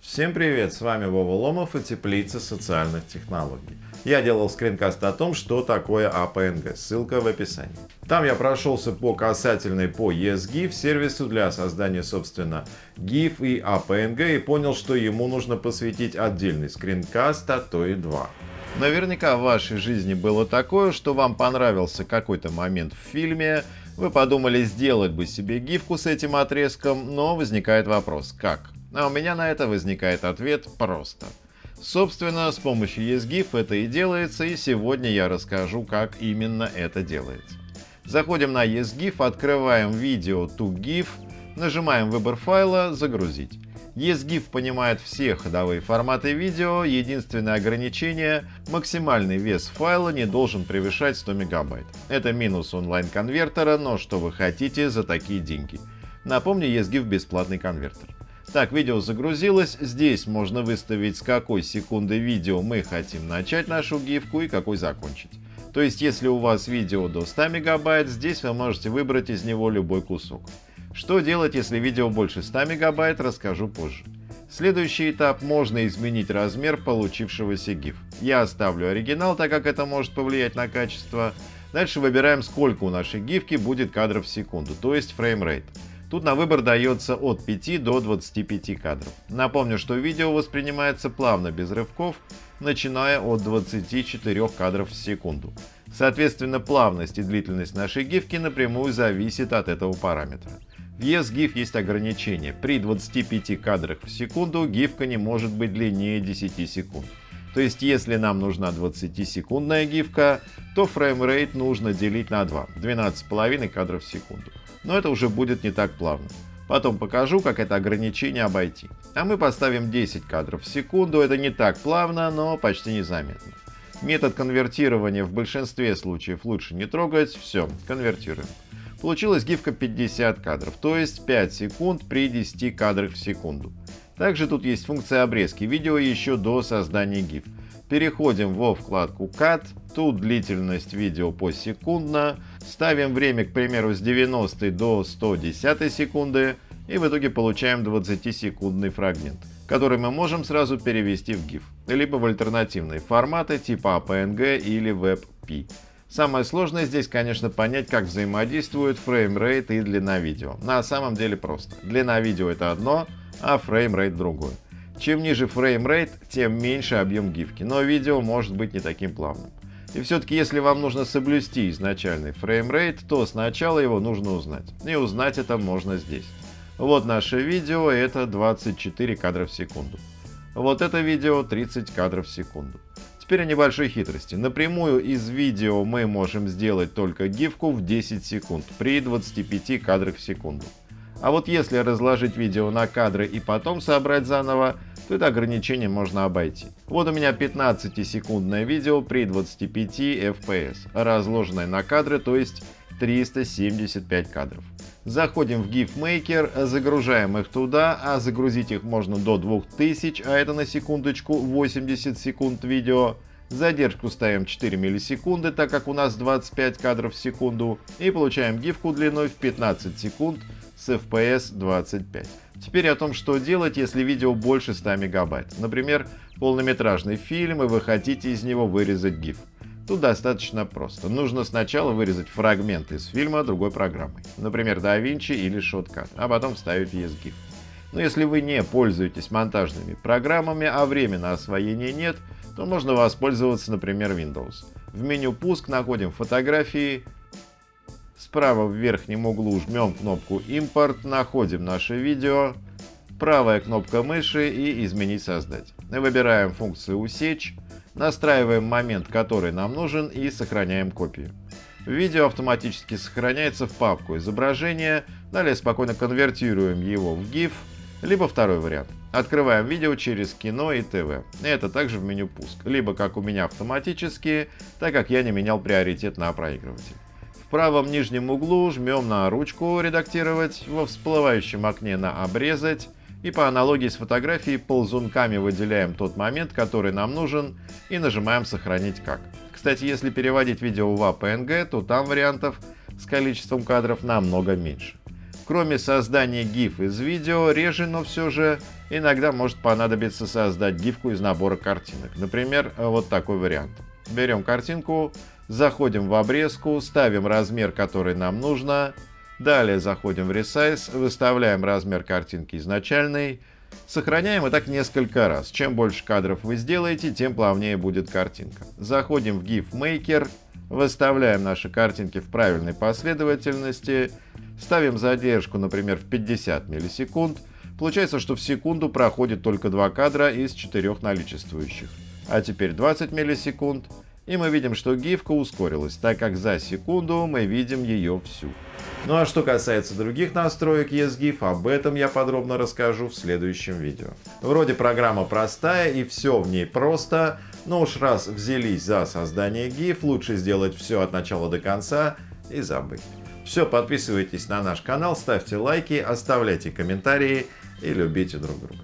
Всем привет, с вами Вова Ломов и Теплица социальных технологий. Я делал скринкаст о том, что такое APNG, ссылка в описании. Там я прошелся по касательной по ESGIF, сервису для создания, собственно, GIF и APNG и понял, что ему нужно посвятить отдельный скринкаст, а то и два. Наверняка в вашей жизни было такое, что вам понравился какой-то момент в фильме, вы подумали сделать бы себе гифку с этим отрезком, но возникает вопрос, как? А у меня на это возникает ответ просто. Собственно, с помощью ESGIF это и делается, и сегодня я расскажу, как именно это делается. Заходим на ESGIF, открываем видео to GIF, нажимаем выбор файла «Загрузить». ESGIF понимает все ходовые форматы видео, единственное ограничение – максимальный вес файла не должен превышать 100 мегабайт. Это минус онлайн-конвертера, но что вы хотите за такие деньги? Напомню, ESGIF бесплатный конвертер. Так, видео загрузилось. Здесь можно выставить, с какой секунды видео мы хотим начать нашу гифку и какой закончить. То есть, если у вас видео до 100 мегабайт, здесь вы можете выбрать из него любой кусок. Что делать, если видео больше 100 мегабайт, расскажу позже. Следующий этап – можно изменить размер получившегося GIF. Я оставлю оригинал, так как это может повлиять на качество. Дальше выбираем, сколько у нашей гифки будет кадров в секунду, то есть framerate. Тут на выбор дается от 5 до 25 кадров. Напомню, что видео воспринимается плавно, без рывков, начиная от 24 кадров в секунду. Соответственно, плавность и длительность нашей гифки напрямую зависит от этого параметра. В EZGIF есть ограничение. При 25 кадрах в секунду гифка не может быть длиннее 10 секунд. То есть, если нам нужна 20-секундная гифка, то framerate нужно делить на 2, 12,5 кадров в секунду но это уже будет не так плавно. Потом покажу, как это ограничение обойти. А мы поставим 10 кадров в секунду, это не так плавно, но почти незаметно. Метод конвертирования в большинстве случаев лучше не трогать, все, конвертируем. Получилась гифка 50 кадров, то есть 5 секунд при 10 кадрах в секунду. Также тут есть функция обрезки видео еще до создания GIF. Переходим во вкладку Cut, тут длительность видео посекундно, ставим время, к примеру, с 90 до 110 секунды и в итоге получаем 20-секундный фрагмент, который мы можем сразу перевести в GIF, либо в альтернативные форматы типа APNG или WebP. Самое сложное здесь, конечно, понять, как взаимодействуют framerate и длина видео. На самом деле просто. Длина видео это одно, а framerate другое. Чем ниже фреймрейт, тем меньше объем гифки, но видео может быть не таким плавным. И все-таки, если вам нужно соблюсти изначальный фреймрейт, то сначала его нужно узнать. И узнать это можно здесь. Вот наше видео, это 24 кадра в секунду. Вот это видео 30 кадров в секунду. Теперь о небольшой хитрости. Напрямую из видео мы можем сделать только гифку в 10 секунд при 25 кадрах в секунду. А вот если разложить видео на кадры и потом собрать заново, то это ограничение можно обойти. Вот у меня 15-секундное видео при 25 FPS, разложенное на кадры, то есть 375 кадров. Заходим в GIF Maker, загружаем их туда, а загрузить их можно до 2000, а это на секундочку 80 секунд видео. Задержку ставим 4 миллисекунды, так как у нас 25 кадров в секунду. И получаем гифку длиной в 15 секунд с FPS 25. Теперь о том, что делать, если видео больше 100 мегабайт. Например, полнометражный фильм, и вы хотите из него вырезать GIF. Тут достаточно просто. Нужно сначала вырезать фрагмент из фильма другой программой, например, DaVinci или Shotcut, а потом вставить ESGIF. Но если вы не пользуетесь монтажными программами, а времени на освоение нет, то можно воспользоваться, например, Windows. В меню «Пуск» находим фотографии, Справа в верхнем углу жмем кнопку «Импорт», находим наше видео, правая кнопка мыши и «Изменить создать». Выбираем функцию «Усечь», настраиваем момент, который нам нужен и сохраняем копию. Видео автоматически сохраняется в папку изображения, далее спокойно конвертируем его в GIF, либо второй вариант. Открываем видео через кино и ТВ. Это также в меню пуск. Либо как у меня автоматически, так как я не менял приоритет на проигрыватель. В правом нижнем углу жмем на ручку «Редактировать», во всплывающем окне на «Обрезать» и по аналогии с фотографией ползунками выделяем тот момент, который нам нужен и нажимаем «Сохранить как». Кстати, если переводить видео в APNG, то там вариантов с количеством кадров намного меньше. Кроме создания GIF из видео, реже, но все же иногда может понадобиться создать гифку из набора картинок. Например, вот такой вариант. Берем картинку, заходим в обрезку, ставим размер, который нам нужно, далее заходим в Resize, выставляем размер картинки изначальный, Сохраняем и так несколько раз. Чем больше кадров вы сделаете, тем плавнее будет картинка. Заходим в GIF Maker, выставляем наши картинки в правильной последовательности, ставим задержку, например, в 50 миллисекунд. Получается, что в секунду проходит только два кадра из четырех наличествующих. А теперь 20 миллисекунд, и мы видим, что гифка ускорилась, так как за секунду мы видим ее всю. Ну а что касается других настроек ESGIF, об этом я подробно расскажу в следующем видео. Вроде программа простая и все в ней просто, но уж раз взялись за создание GIF, лучше сделать все от начала до конца и забыть. Все, подписывайтесь на наш канал, ставьте лайки, оставляйте комментарии и любите друг друга.